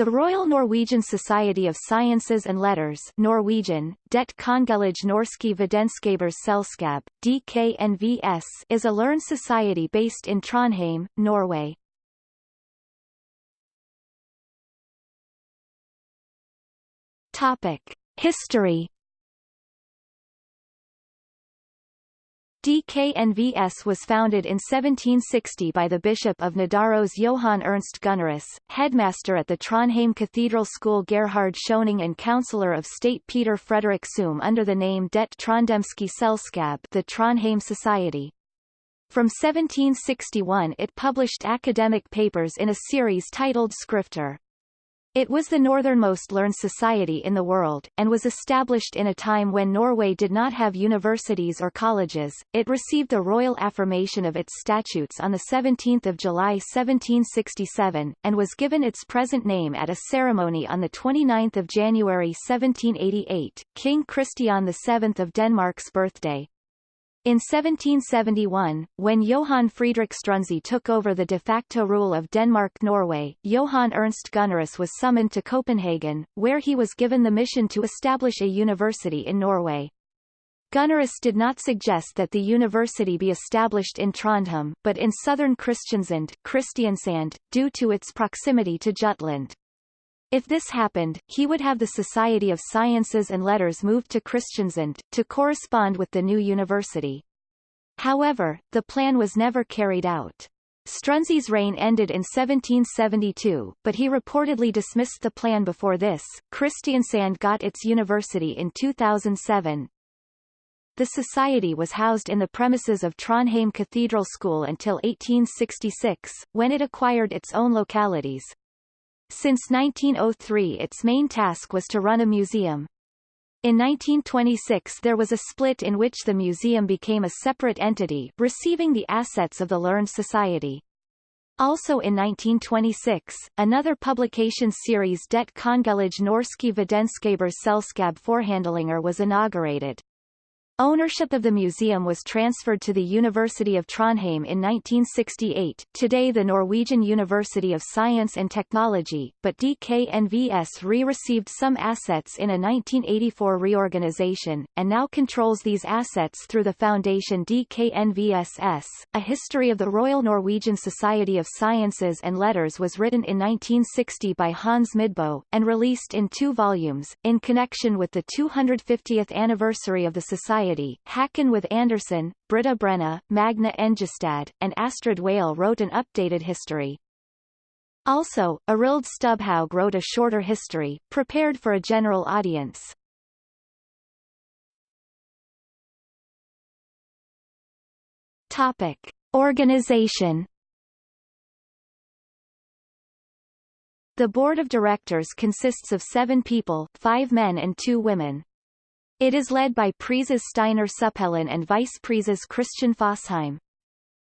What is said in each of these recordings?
The Royal Norwegian Society of Sciences and Letters Norwegian, Det Kongelige Norske Vitenskapsselskab, DKNVS is a learned society based in Trondheim, Norway. Topic. History DKNVS was founded in 1760 by the Bishop of Nidaros Johann Ernst Gunnerus, headmaster at the Trondheim Cathedral School Gerhard Schoening and Councillor of State Peter Frederick Suhm under the name Det Trondhemske Selskab the Trondheim Society. From 1761 it published academic papers in a series titled Skrifter. It was the northernmost learned society in the world, and was established in a time when Norway did not have universities or colleges. It received the royal affirmation of its statutes on 17 July 1767, and was given its present name at a ceremony on 29 January 1788, King Christian VII of Denmark's birthday. In 1771, when Johann Friedrich Struensee took over the de facto rule of Denmark-Norway, Johann Ernst Gunnerus was summoned to Copenhagen, where he was given the mission to establish a university in Norway. Gunnerus did not suggest that the university be established in Trondheim, but in southern Christiansand, Kristiansand, due to its proximity to Jutland. If this happened, he would have the Society of Sciences and Letters moved to Christiansand, to correspond with the new university. However, the plan was never carried out. Struensee's reign ended in 1772, but he reportedly dismissed the plan before this. Kristiansand got its university in 2007. The society was housed in the premises of Trondheim Cathedral School until 1866, when it acquired its own localities, since 1903 its main task was to run a museum. In 1926 there was a split in which the museum became a separate entity, receiving the assets of the Learned Society. Also in 1926, another publication series Det Kongelige Norske Vitenskapsselskab Forhandlinger was inaugurated. Ownership of the museum was transferred to the University of Trondheim in 1968, today the Norwegian University of Science and Technology, but DKNVS re-received some assets in a 1984 reorganization, and now controls these assets through the foundation DKNVSS. A history of the Royal Norwegian Society of Sciences and Letters was written in 1960 by Hans Midbo, and released in two volumes, in connection with the 250th anniversary of the Society Society, Haakon with Anderson, Britta Brenna, Magna Engestad, and Astrid Wale wrote an updated history. Also, Arild Stubhaug wrote a shorter history, prepared for a general audience. Topic. Organization The board of directors consists of seven people, five men and two women. It is led by Preses Steinar Supphellen and Vice Preses Christian Fossheim.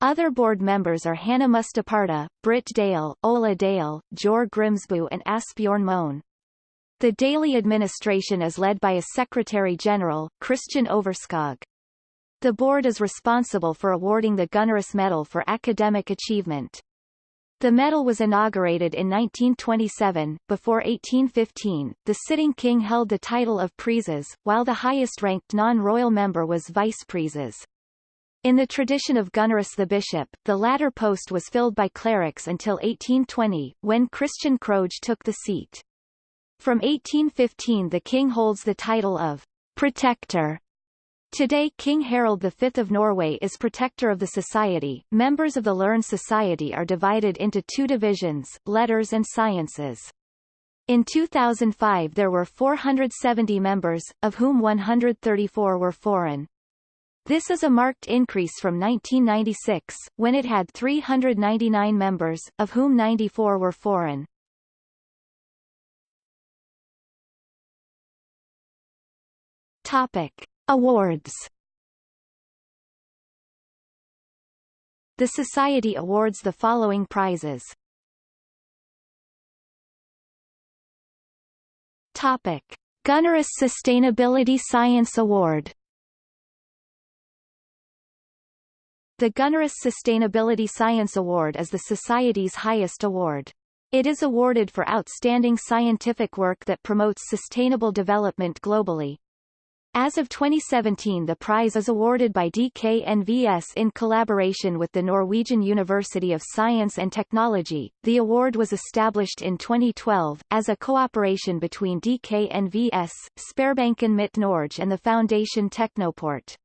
Other board members are Hannah Mustaparta, Britt Dale, Ola Dale, Jor Grimsbu and Asbjorn Moen. The daily administration is led by a Secretary-General, Christian Overskog. The board is responsible for awarding the Gunnerus Medal for academic achievement. The medal was inaugurated in 1927. Before 1815, the sitting king held the title of Preses, while the highest-ranked non-royal member was Vice Preses. In the tradition of Gunnerus the bishop, the latter post was filled by clerics until 1820, when Christian Krohg took the seat. From 1815 the king holds the title of Protector Today King Harald V of Norway is protector of the society. Members of the Learned Society are divided into two divisions, letters and sciences. In 2005 there were 470 members, of whom 134 were foreign. This is a marked increase from 1996, when it had 399 members, of whom 94 were foreign. Topic. Awards The Society awards the following prizes. Topic. Gunnerus Sustainability Science Award The Gunnerus Sustainability Science Award is the Society's highest award. It is awarded for outstanding scientific work that promotes sustainable development globally. As of 2017 the prize is awarded by DKNVS in collaboration with the Norwegian University of Science and Technology. The award was established in 2012, as a cooperation between DKNVS, Sparebanken Midt Norge and the Foundation Technoport.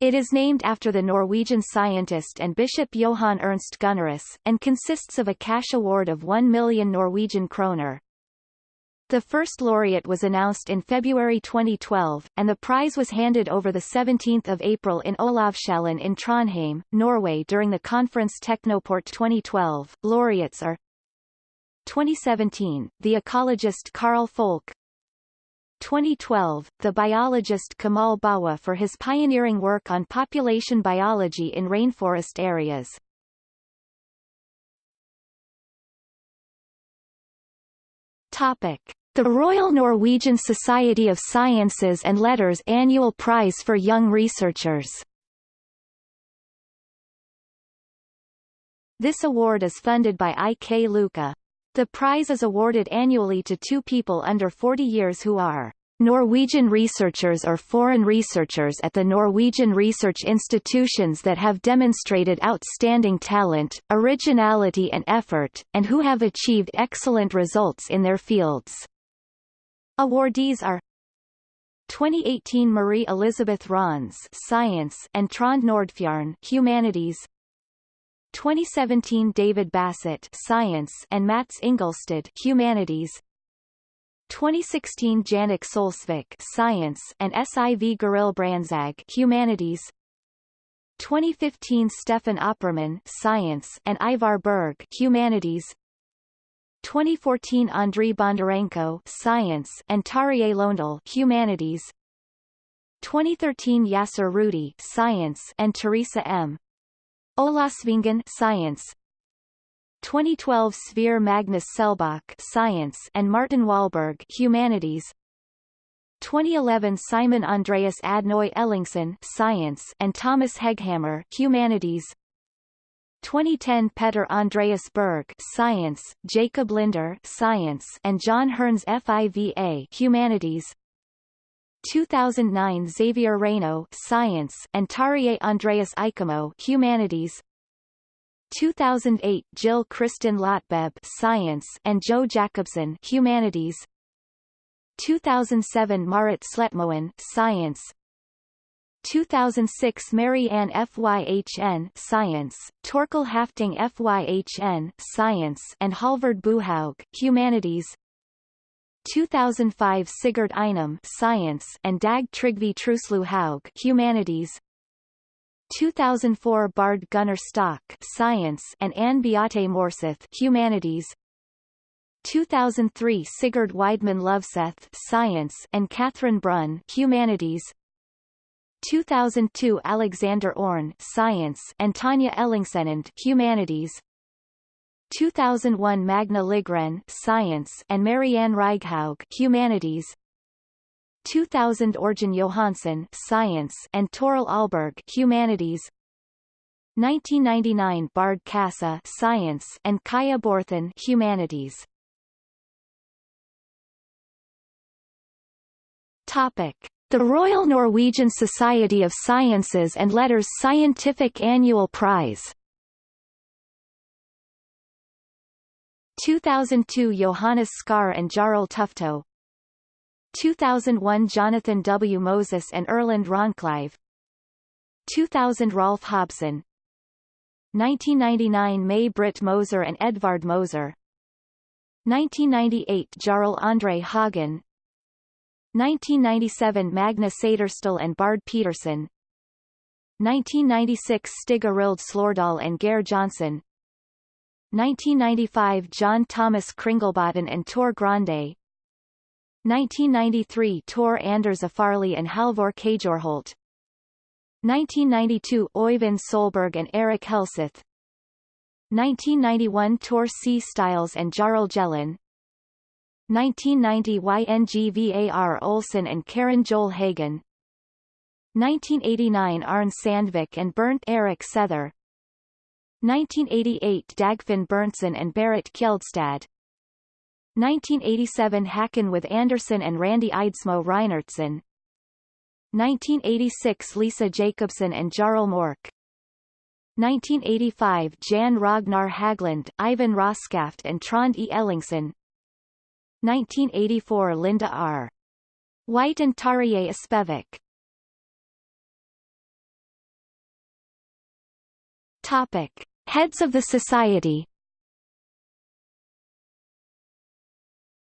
It is named after the Norwegian scientist and Bishop Johan Ernst Gunnerus, and consists of a cash award of 1 million Norwegian kroner. The first laureate was announced in February 2012, and the prize was handed over 17 April in Olavshallen in Trondheim, Norway during the conference Technoport 2012. Laureates are 2017, the ecologist Carl Folke 2012, the biologist Kamal Bawa for his pioneering work on population biology in rainforest areas. Topic. The Royal Norwegian Society of Sciences and Letters Annual Prize for Young Researchers This award is funded by IK Luka. The prize is awarded annually to two people under 40 years who are Norwegian researchers or foreign researchers at the Norwegian research institutions that have demonstrated outstanding talent, originality and effort, and who have achieved excellent results in their fields. Awardees are 2018 Marie Elizabeth Rons Science and Trond Nordfjorn Humanities 2017 David Bassett Science and Mats Ingolstad Humanities 2016 Janik Solsvik Science and SIV Goril Branzag Humanities 2015 Stefan Opperman Science and Ivar Berg Humanities 2014 Andriy Bondarenko Science and Tarjei Londal Humanities. 2013 Yasser Roudi Science and Teresa M. Olavsvingen Science. 2012 Sverre Magnus Selbach Science and Martin Wahlberg Humanities. 2011 Simon Andreas Adnoy Ellingsen Science and Thomas Hegghammer Humanities 2010 Peter Andreas Berg Science, Jacob Linder Science and John Hearns FIVA Humanities. 2009 Xavier Reynaud Science and Tarjei Andreas Ikemo Humanities. 2008 Jill Kristen Lotbeb Science and Joe Jacobson Humanities. 2007 Marit Sletmoen Science 2006 Mary Ann FYHN Science, Torkel Hafting FYHN Science and Halvard Buhaug Humanities. 2005 Sigurd Einum Science and Dag Trygve Truslu Haug Humanities. 2004 Bard Gunnar Stock Science and Anne Beate Morseth Humanities. 2003 Sigurd Weidmann Loveseth Science and Catherine Brunn Humanities 2002 Alexander Orn Science and Tanya Ellingsenand Humanities. 2001 Magna Ligren Science and Marianne Reighaug Humanities. 2000 Orjan Johansson Science and Toril Alberg Humanities. 1999 Bard Kassa Science and Kaya Borthen Humanities. Topic the Royal Norwegian Society of Sciences and Letters Scientific Annual Prize. 2002 Johannes Skar and Jarl Tufto. 2001 Jonathan W. Moses and Erland Ronclive. 2000 Rolf Hobson. 1999 May Britt Moser and Edvard Moser. 1998 Jarl Andre Hagen 1997 Magna Saderstøl and Bard Peterson 1996 Stig Arild Slordal and Geir Johnson 1995 John Thomas Kringlebotten and Tor Grande. 1993 Tor Anders Afarli and Halvor Kajorholt. 1992 Øyvind Solberg and Erik Helseth. 1991 Tor C. Stiles and Jarl Jellin 1990 YNGVAR Olsen and Karen Joel Hagen 1989 Arne Sandvik and Bernt Erik Sether. 1988 Dagfinn Berntsen and Berit Kjeldstad. 1987 Hacken with Anderson and Randy Eidsmo Reinertsen. 1986 Lisa Jacobsen and Jarl Mork. 1985 Jan Ragnar Hagland, Ivan Roskaft and Trond E. Ellingsen 1984 Linda R. White and Tarjei Espevik Topic. Heads of the Society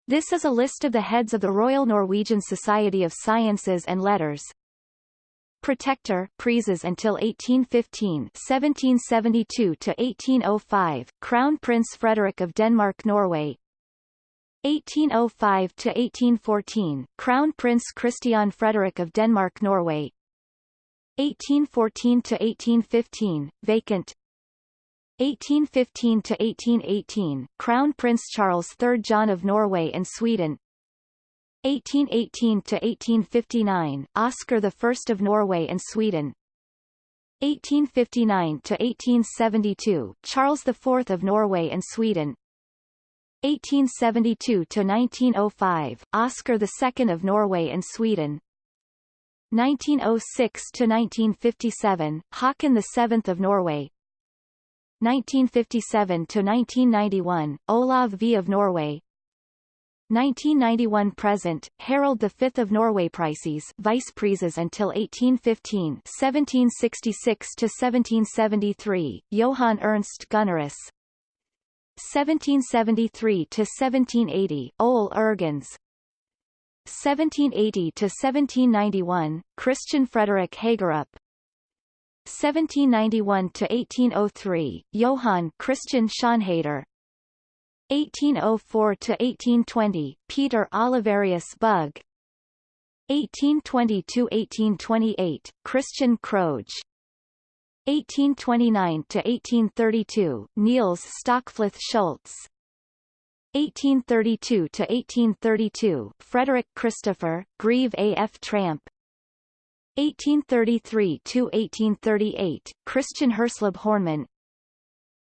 This is a list of the heads of the Royal Norwegian Society of Sciences and Letters. Protector, Preses until 1815 1772 to 1805, Crown Prince Frederick of Denmark-Norway 1805 to 1814, Crown Prince Christian Frederick of Denmark-Norway 1814 to 1815, vacant. 1815 to 1818, Crown Prince Charles III John of Norway and Sweden. 1818 to 1859, Oscar I of Norway and Sweden. 1859 to 1872, Charles IV of Norway and Sweden 1872 to 1905, Oscar II of Norway and Sweden. 1906 to 1957, Haakon VII of Norway. 1957 to 1991, Olav V of Norway. 1991 present, Harald V of Norway Preses Vice Preses until 1815 1766 to 1773, Johan Ernst Gunnerus 1773 to 1780, Ole Irgens. 1780 to 1791, Christian Frederick Hagerup 1791 to 1803, Johann Christian Schönhader 1804 to 1820, Peter Oliverius Bug 1820 to 1828, Christian Krohg 1829 to 1832, Niels Stockfleth Schultz 1832 to 1832, Frederick Christopher, Grieve A. F. Tramp 1833 to 1838, Christian Hersleb Horneman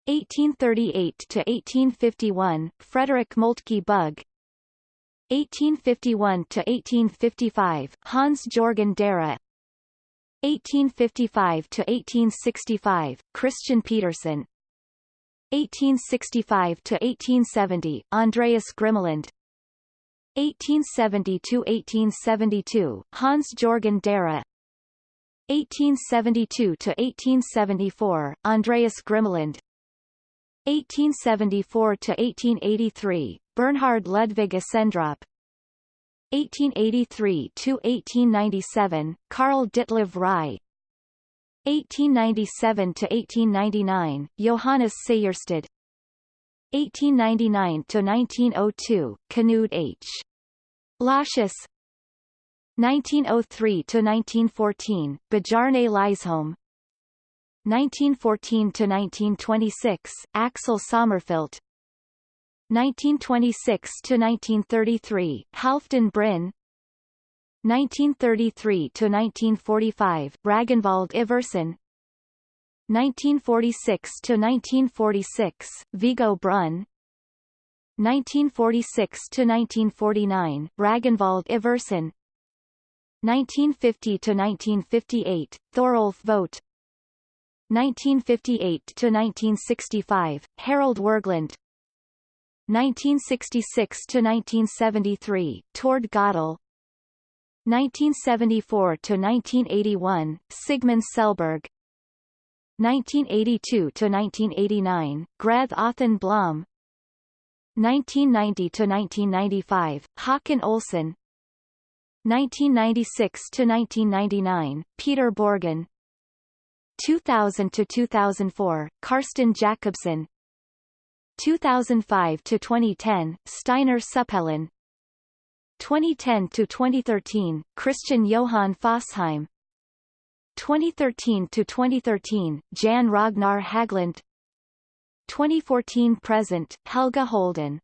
1838 to 1851, Frederick Moltke Bug 1851 to 1855, Hans Jorgen Darre 1855 to 1865, Christian Petersen 1865 to 1870, Andreas Grimmeland 1870 to 1872, Hans Jorgen Darre 1872 to 1874, Andreas Grimmeland 1874 to 1883, Bernhard Ludwig Essendrop 1883 to 1897, Karl Ditlev Rye. 1897 to 1899, Johannes Sejersted 1899 to 1902, Knud H. Lascius 1903 to 1914, Bjarne Lysholm 1914 to 1926, Axel Sommerfelt 1926 to 1933, Halfdan Bryn 1933 to 1945, Ragnvald Iversen 1946 to 1946, Viggo Brun. 1946 to 1949, Ragnvald Iversen 1950 to 1958, Thorolf Vogt. 1958 to 1965, Harald Wergeland 1966 to 1973, Tord Godel 1974 to 1981, Sigmund Selberg. 1982 to 1989, Grath Othen Blom. 1990 to 1995, Håkon Olsen. 1996 to 1999, Peter Borgen. 2000 to 2004, Karsten Jacobsen 2005 to 2010, Steinar Supphellen 2010 to 2013, Christian Johan Fossheim. 2013 to 2013, Jan Ragnar Hagland 2014 present, Helge Holden